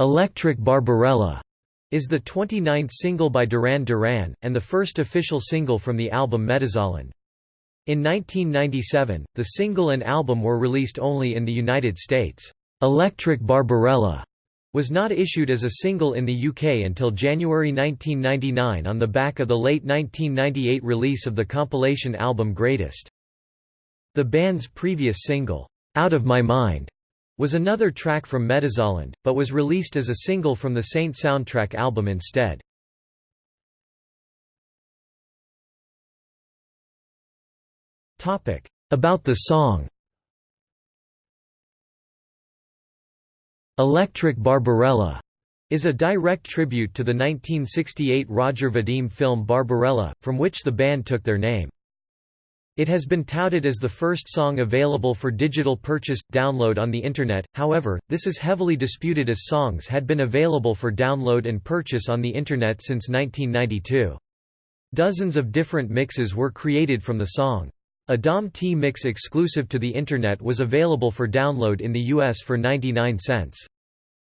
Electric Barbarella is the 29th single by Duran Duran, and the first official single from the album Medazzaland. In 1997, the single and album were released only in the United States. Electric Barbarella was not issued as a single in the UK until January 1999 on the back of the late 1998 release of the compilation album Greatest. The band's previous single, Out of My Mind, was another track from Medazzaland, but was released as a single from the Saint soundtrack album instead. About the song Electric Barbarella is a direct tribute to the 1968 Roger Vadim film Barbarella, from which the band took their name. It has been touted as the first song available for digital purchase, download on the Internet, however, this is heavily disputed as songs had been available for download and purchase on the Internet since 1992. Dozens of different mixes were created from the song. A DOM T mix exclusive to the Internet was available for download in the US for 99 cents.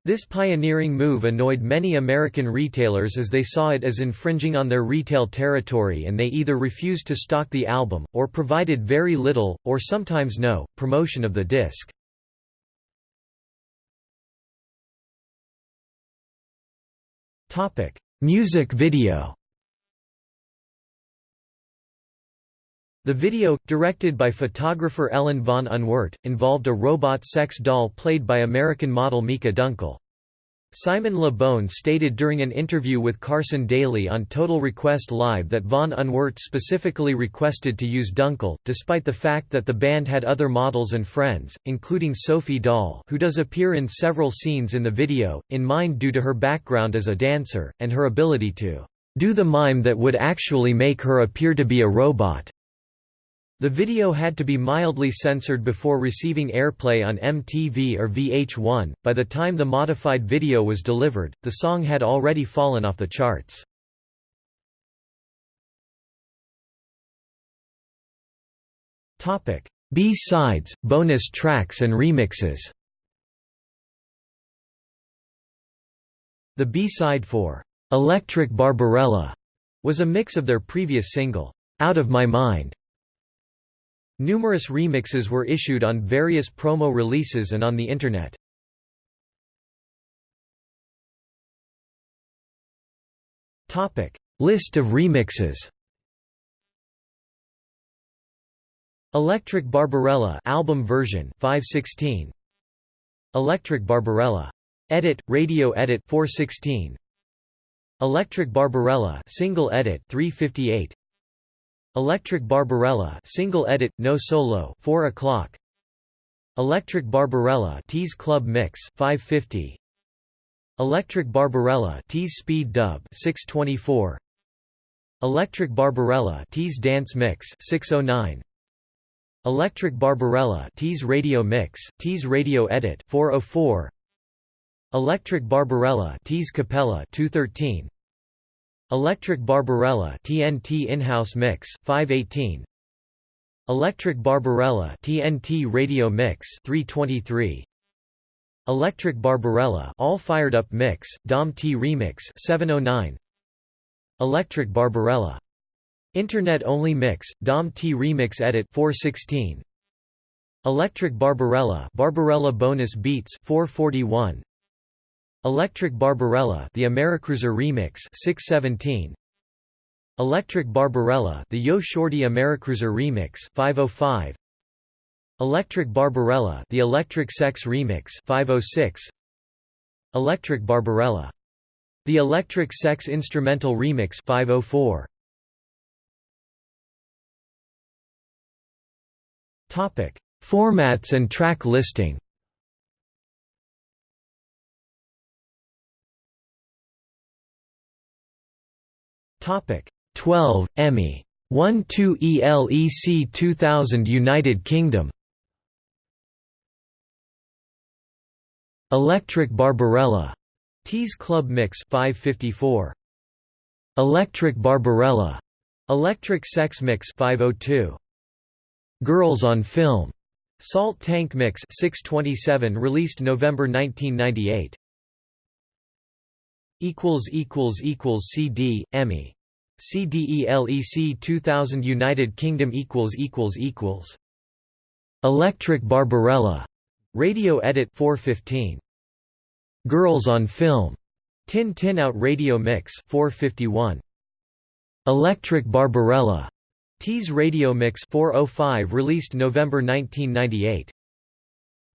This pioneering move annoyed many American retailers as they saw it as infringing on their retail territory and they either refused to stock the album, or provided very little, or sometimes no, promotion of the disc. Music video The video, directed by photographer Ellen von Unwerth, involved a robot sex doll played by American model Myka Dunkel. Simon Le Bon stated during an interview with Carson Daly on Total Request Live that von Unwerth specifically requested to use Dunkel, despite the fact that the band had other models and friends, including Sophie Dahl who does appear in several scenes in the video, in mind due to her background as a dancer, and her ability to do the mime that would actually make her appear to be a robot. The video had to be mildly censored before receiving airplay on MTV or VH1. By the time the modified video was delivered, the song had already fallen off the charts. Topic: B-sides, bonus tracks and remixes. The B-side for Electric Barbarella was a mix of their previous single, Out of My Mind. Numerous remixes were issued on various promo releases and on the Internet. List of remixes. Electric Barbarella album version 516 Electric Barbarella. Edit radio edit 416 Electric Barbarella single edit 358 Electric Barbarella single edit, no solo 4 o'clock. Electric Barbarella Tease Club Mix 550 Electric Barbarella Tease Speed Dub 624 Electric Barbarella Tease Dance Mix 609 Electric Barbarella Tease Radio Mix Tease Radio Edit 404 Electric Barbarella Tease Capella 213 Electric Barbarella TNT in-house mix 518 Electric Barbarella TNT radio mix 323 Electric Barbarella all fired up mix Dom T remix 709 Electric Barbarella. Internet only mix Dom T remix edit 416 Electric Barbarella Barbarella bonus beats 441 Electric Barbarella The Americruiser Remix 617 Electric Barbarella The Yo Shorty Americruiser Remix 505 Electric Barbarella The Electric Sex Remix 506 Electric Barbarella. The Electric Sex Instrumental Remix 504 Topic. Formats and track listing Topic 12 EMI. 1 2 ELEC 2000 United Kingdom. Electric Barbarella. Tease Club Mix 554 Electric Barbarella. Electric Sex Mix 502 Girls on Film. Salt Tank Mix 627 released November 1998 equals equals equals CD EMI CDELEC 2000 United Kingdom equals equals equals. Electric Barbarella. Radio Edit 415 Girls on Film. Tin Tin Out Radio Mix 451 Electric Barbarella. Tease Radio Mix 405 released November 1998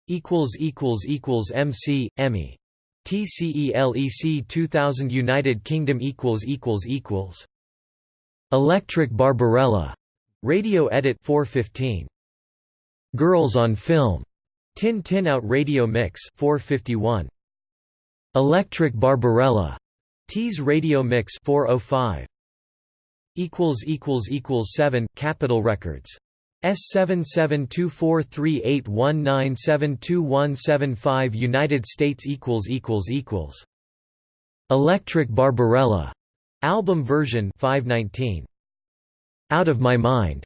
equals equals equals MC EMI TCELEC 2000 United Kingdom equals equals equals Electric Barbarella. Radio Edit 415 Girls on Film. Tin Tin Out Radio Mix 451 Electric Barbarella. Tease Radio Mix 405 equals equals equals 7 Capitol Records. S77243819721775 United States equals equals equals. Electric Barbarella album version 519 Out of My Mind.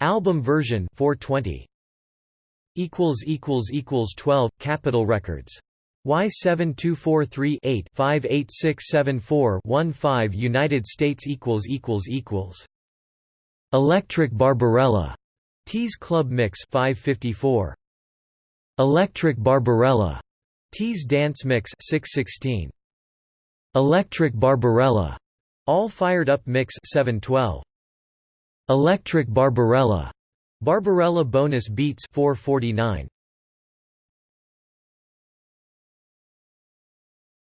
Album version 420 equals equals equals 12 Capitol Records. Y7243-8-58674-15 United States equals equals equals. Electric Barbarella. Tease Club Mix 554 Electric Barbarella. Tease Dance Mix 616 Electric Barbarella All Fired Up Mix 712 Electric Barbarella. Barbarella Bonus Beats 449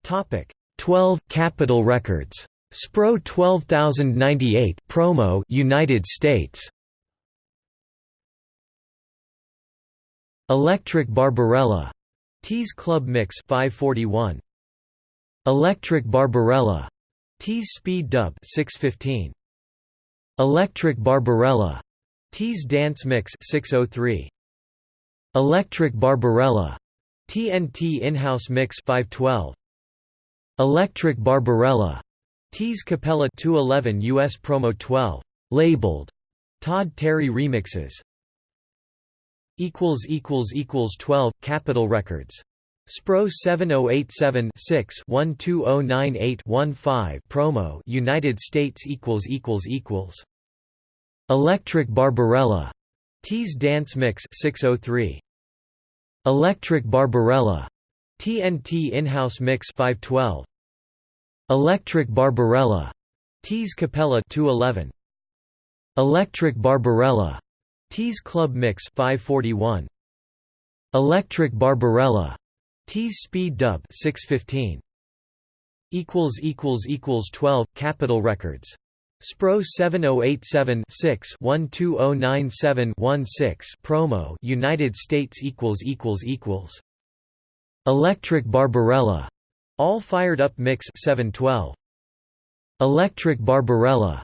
Topic 12 Capitol Records. Spro 12098 promo United States. Electric Barbarella. Tease Club Mix 541 Electric Barbarella Tease Speed Dub 615 Electric Barbarella. Tease Dance Mix 603 Electric Barbarella. TNT In-House Mix 512 Electric Barbarella. Tease Capella 211 US Promo 12 labeled. Todd Terry remixes. Equals equals equals 12 Capitol Records Spro 7087 6 12098 15 promo United States equals equals equals. Electric Barbarella. Tease Dance Mix 603 Electric Barbarella. TNT In-House Mix 512 Electric Barbarella. Tease Capella 211 Electric Barbarella. Tease Club Mix 541 Electric Barbarella Tease Speed Dub 615 equals equals equals 12 Capitol Records. Spro 7087 6 12097 16 promo United States equals equals equals. Electric Barbarella. All Fired Up Mix 712 Electric Barbarella.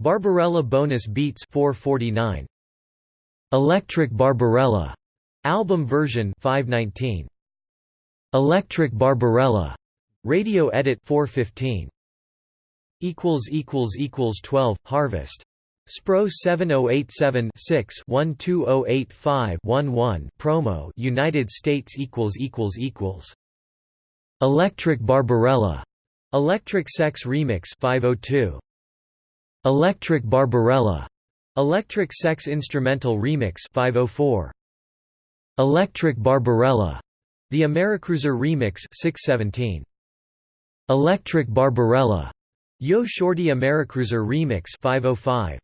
Barbarella Bonus Beats 449 Electric Barbarella. Album version 519 Electric Barbarella radio edit 415 equals equals equals 12 harvest. Spro 7087 6 12085 11 promo United States equals equals equals. Electric Barbarella Electric Sex Remix 502 Electric Barbarella Electric Sex Instrumental Remix 504 Electric Barbarella The Americruiser Remix 617 Electric Barbarella. Yo Shorty Americruiser Remix 505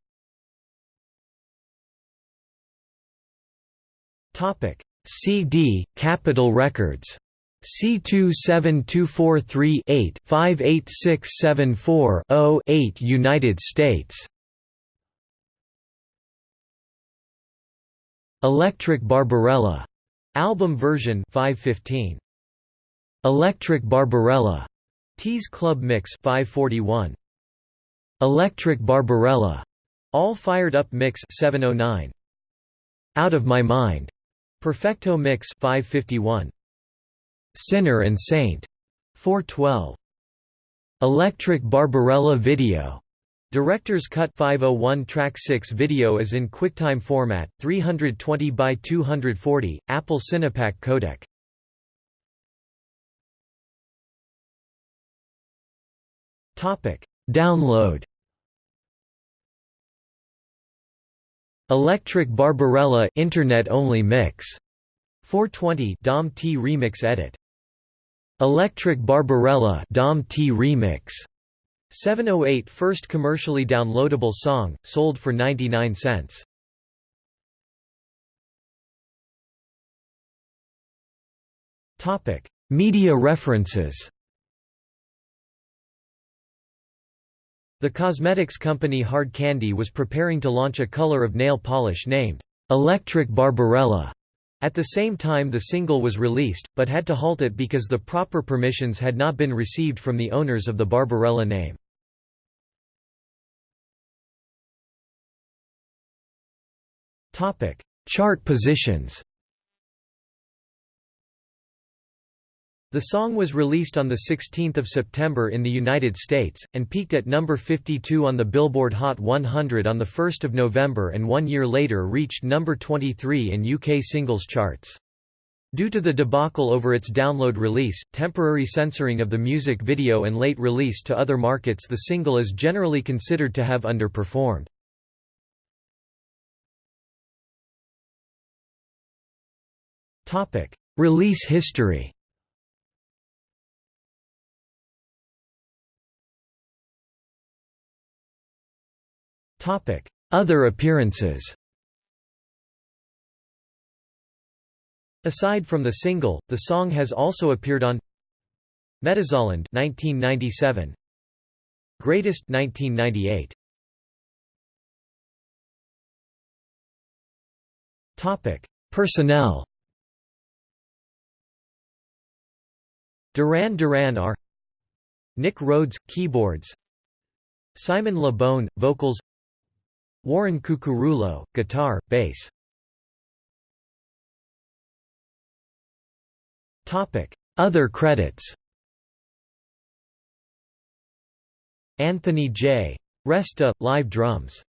Topic. CD Capitol Records. C27243-8-58674-0-8 United States. Electric Barbarella album version 515 Electric Barbarella. Tease Club Mix 541 Electric Barbarella. All Fired Up Mix 709 Out of My Mind. Perfecto Mix 551 Sinner and Saint 412 Electric Barbarella Video Director's Cut 501 Track 6 video is in QuickTime format, 320 by 240, Apple Cinepak codec. Topic: Download. Electric Barbarella Internet only mix. 420 DOM T remix edit. Electric Barbarella DOM T remix 708 first commercially downloadable song sold for 99 cents Topic Media references The cosmetics company Hard Candy was preparing to launch a color of nail polish named Electric Barbarella. At the same time the single was released, but had to halt it because the proper permissions had not been received from the owners of the Barbarella name. Chart positions The song was released on 16 September in the United States, and peaked at number 52 on the Billboard Hot 100 on 1 November and one year later reached number 23 in UK singles charts. Due to the debacle over its download release, temporary censoring of the music video and late release to other markets the single is generally considered to have underperformed. Release history Other appearances. Aside from the single, the song has also appeared on Medazzaland 1997 Greatest 1998 Topic. Personnel. Duran Duran are Nick Rhodes keyboards. Simon Le Bon vocals Warren Cuccurullo, guitar, bass. Topic: Other credits Anthony J. Resta, live drums